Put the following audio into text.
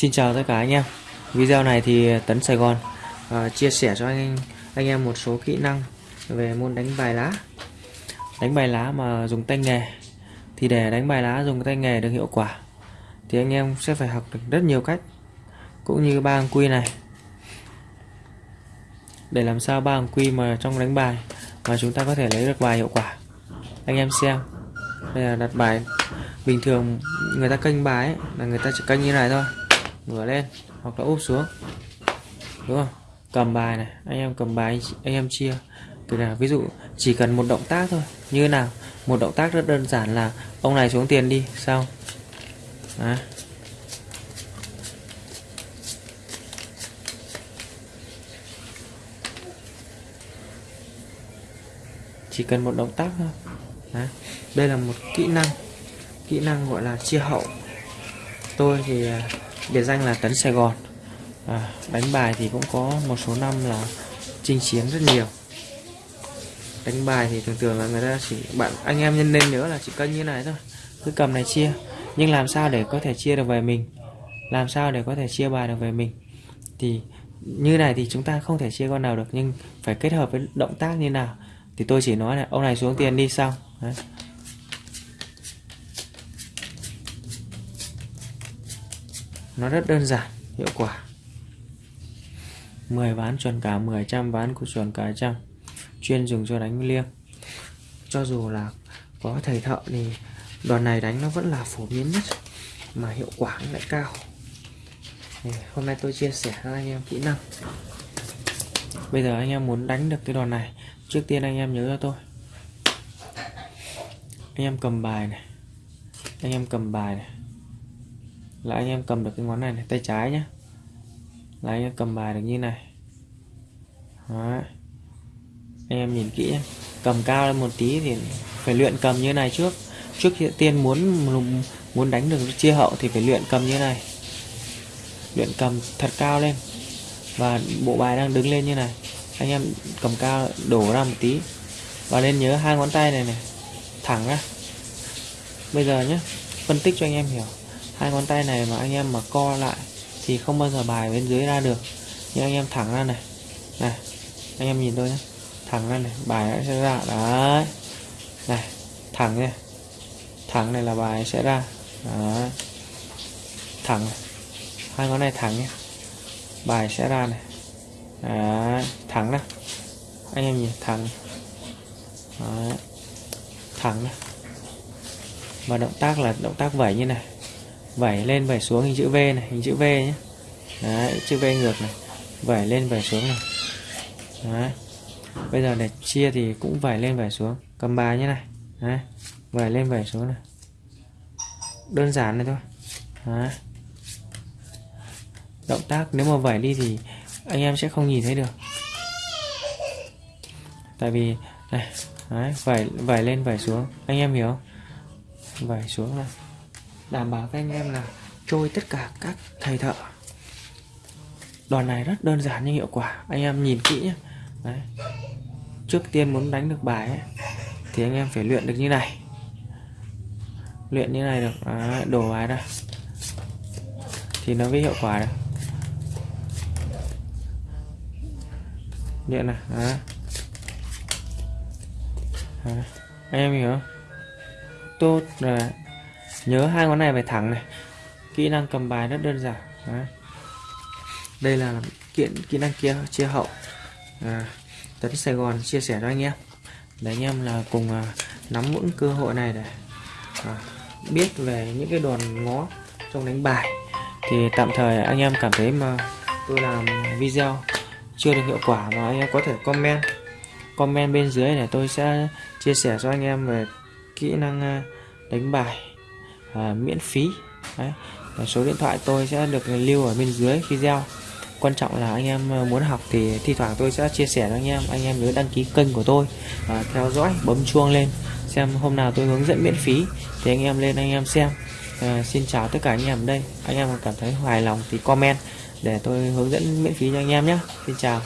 Xin chào tất cả anh em. Video này thì Tấn Sài Gòn uh, chia sẻ cho anh anh em một số kỹ năng về môn đánh bài lá. Đánh bài lá mà dùng tay nghề Thì để đánh bài lá dùng tay nghề được hiệu quả Thì anh em sẽ phải học được rất nhiều cách Cũng như ba hàng quy này. Để làm sao ba hàng quy mà trong đánh bài Mà chúng ta có thể lấy được bài hiệu quả. Anh em xem. Đây là đặt bài Bình thường người ta kênh bài ấy, là người ta chỉ kênh như này thôi ngửa lên, hoặc là úp xuống. Đúng không? Cầm bài này, anh em cầm bài, anh em chia. Từ là ví dụ, chỉ cần một động tác thôi, như nào? Một động tác rất đơn giản là, ông này xuống tiền đi, xong. Đấy. chỉ cần một động tác thôi. Đấy. đây là một kỹ năng kỹ năng gọi là chia hậu. Tôi thì à, biệt danh là Tấn Sài Gòn. À, đánh bài thì cũng có một số năm là chinh chiến rất nhiều. Đánh bài thì thường thường là người ta chỉ bạn anh em nhân nên nhớ là chỉ cân như này thôi cứ cầm này chia. Nhưng làm sao để có thể chia được về mình? Làm sao để có thể chia bài được về mình? Thì như này thì chúng ta không thể chia con nào được nhưng phải kết hợp với động tác như nào? Thì tôi chỉ nói là ông này xuống tiền đi xong. Đấy. Nó rất đơn giản, hiệu quả. 10 ván chuẩn cả 10 trăm ván của chuẩn cả trăm. Chuyên dùng cho đánh liêng. Cho dù là có thầy thợ thì đòn này đánh nó vẫn là phổ biến nhất, mà hiệu quả lại cao. Thì hôm nay tôi chia sẻ cho anh em kỹ năng. Bây giờ anh em muốn đánh được cái đòn này, trước tiên anh em nhớ cho tôi. Anh em cầm bài này. Anh em cầm bài này là anh em cầm được cái ngón này, này tay trái nhé là anh em cầm bài được như này. Đó. anh em nhìn kỹ nhé. cầm cao lên một tí thì phải luyện cầm như này trước. Trước tiên muốn muốn đánh được chia hậu thì phải luyện cầm như này. Luyện cầm thật cao lên. Và bộ bài đang đứng lên như này. Anh em cầm cao đổ ra một tí. Và nên nhớ hai ngón tay này này. Thẳng ra. Bây giờ nhé phân tích cho anh em hiểu hai ngón tay này mà anh em mà co lại thì không bao giờ bài bên dưới ra được. Nhưng anh em thẳng ra này. Này, anh em nhìn tôi nhé. Thẳng ra này, bài sẽ ra. Đấy. Này, thẳng nha. Thẳng này là bài sẽ ra. Đấy. Thẳng này. hai ngón này thẳng nhé bài sẽ ra này. Đấy, thẳng này. Anh em nhìn, thẳng. Đấy. Thẳng này. Và động tác là động tác vẩy như này vẩy lên vẩy xuống hình chữ V này hình chữ V nhé. Đấy, chữ V ngược này. Vẩy lên vẩy xuống này. Đấy. bây giờ để chia thì cũng vẩy lên vẩy xuống. Cầm bài như này. Đấy. vẩy lên vẩy xuống này. Đơn giản này thôi. Đấy. động tác nếu mà vẩy đi thì anh em sẽ không nhìn thấy được. Tại vì này Đấy, vẩy vẩy lên vẩy xuống. Anh em hiểu không? Vẩy xuống này đảm bảo với anh em là trôi tất cả các thầy thợ. Đòn này rất đơn giản nhưng hiệu quả. Anh em nhìn kỹ nhé Đấy. trước tiên muốn đánh được bài ấy, thì anh em phải luyện được như này. Luyện như này được. À, đổ bài ra thì nó mới hiệu quả được luyện này. À. À. anh em hiểu không? Tốt. Rồi nhớ hai ngón này phải thẳng này. Kỹ năng cầm bài rất đơn giản. Đấy. đây là kiện kỹ năng kia chia hậu. À, tấn Sài Gòn chia sẻ cho anh em để anh em là cùng à, nắm vững cơ hội này để à, biết về những cái đòn ngó trong đánh bài. Thì tạm thời anh em cảm thấy mà tôi làm video chưa được hiệu quả mà anh em có thể comment. Comment bên dưới để tôi sẽ chia sẻ cho anh em về kỹ năng à, đánh bài à, miễn phí. Đấy. số điện thoại tôi sẽ được lưu ở bên dưới video. Quan trọng là anh em à, muốn học thì thi thoảng tôi sẽ chia sẻ cho anh em. Anh em nhớ đăng ký kênh của tôi à, theo dõi bấm chuông lên xem hôm nào tôi hướng dẫn miễn phí thì anh em lên anh em xem. À, xin chào tất cả anh em ở đây. Anh em cảm thấy hài lòng thì comment để tôi hướng dẫn miễn phí cho anh em nhé. Xin chào.